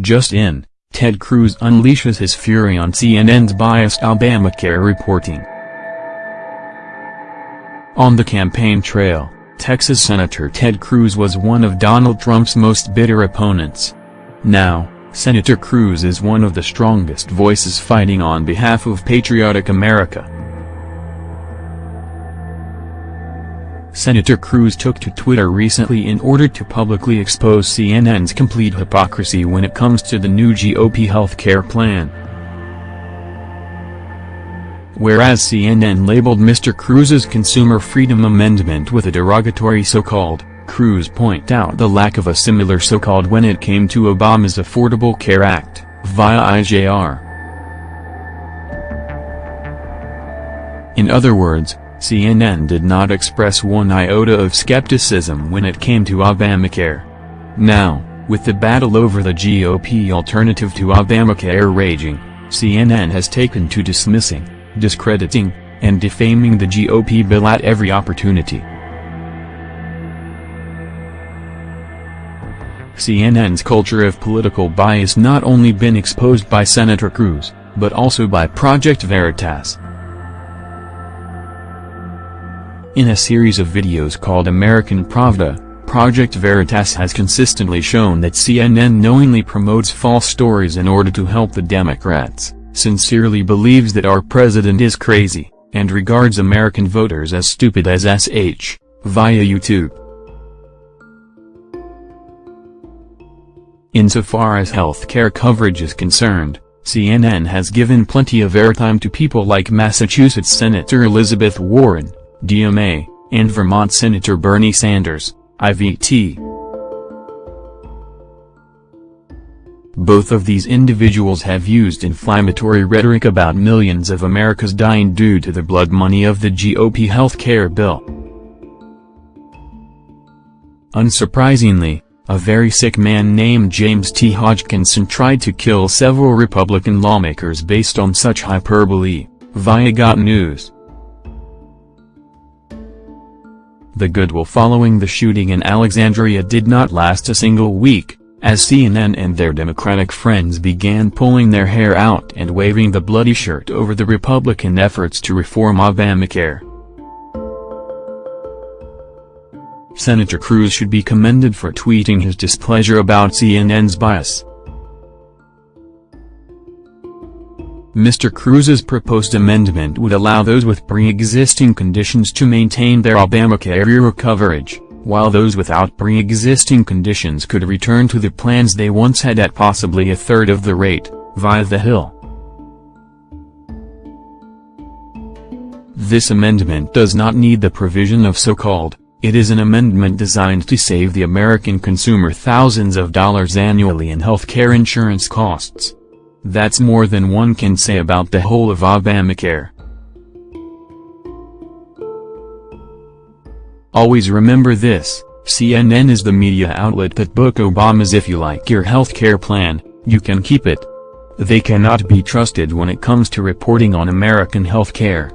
Just in, Ted Cruz unleashes his fury on CNN's biased Obamacare reporting. On the campaign trail, Texas Senator Ted Cruz was one of Donald Trump's most bitter opponents. Now, Senator Cruz is one of the strongest voices fighting on behalf of patriotic America. Senator Cruz took to Twitter recently in order to publicly expose CNN's complete hypocrisy when it comes to the new GOP health care plan. Whereas CNN labeled Mr. Cruz's Consumer Freedom Amendment with a derogatory so-called, Cruz point out the lack of a similar so-called when it came to Obama's Affordable Care Act, via IJR. In other words, CNN did not express one iota of skepticism when it came to Obamacare. Now, with the battle over the GOP alternative to Obamacare raging, CNN has taken to dismissing, discrediting, and defaming the GOP bill at every opportunity. CNN's culture of political bias not only been exposed by Senator Cruz, but also by Project Veritas. In a series of videos called American Pravda, Project Veritas has consistently shown that CNN knowingly promotes false stories in order to help the Democrats, sincerely believes that our president is crazy, and regards American voters as stupid as SH, via YouTube. Insofar as health care coverage is concerned, CNN has given plenty of airtime to people like Massachusetts Senator Elizabeth Warren, DMA, and Vermont Senator Bernie Sanders, IVT. Both of these individuals have used inflammatory rhetoric about millions of Americans dying due to the blood money of the GOP health care bill. Unsurprisingly, a very sick man named James T. Hodgkinson tried to kill several Republican lawmakers based on such hyperbole, via Got News. The goodwill following the shooting in Alexandria did not last a single week, as CNN and their Democratic friends began pulling their hair out and waving the bloody shirt over the Republican efforts to reform Obamacare. Senator Cruz should be commended for tweeting his displeasure about CNN's bias. Mr. Cruz's proposed amendment would allow those with pre-existing conditions to maintain their Obamacare coverage, while those without pre-existing conditions could return to the plans they once had at possibly a third of the rate, via the Hill. This amendment does not need the provision of so-called, it is an amendment designed to save the American consumer thousands of dollars annually in health care insurance costs. That's more than one can say about the whole of Obamacare. Always remember this, CNN is the media outlet that book Obama's if you like your health care plan, you can keep it. They cannot be trusted when it comes to reporting on American health care.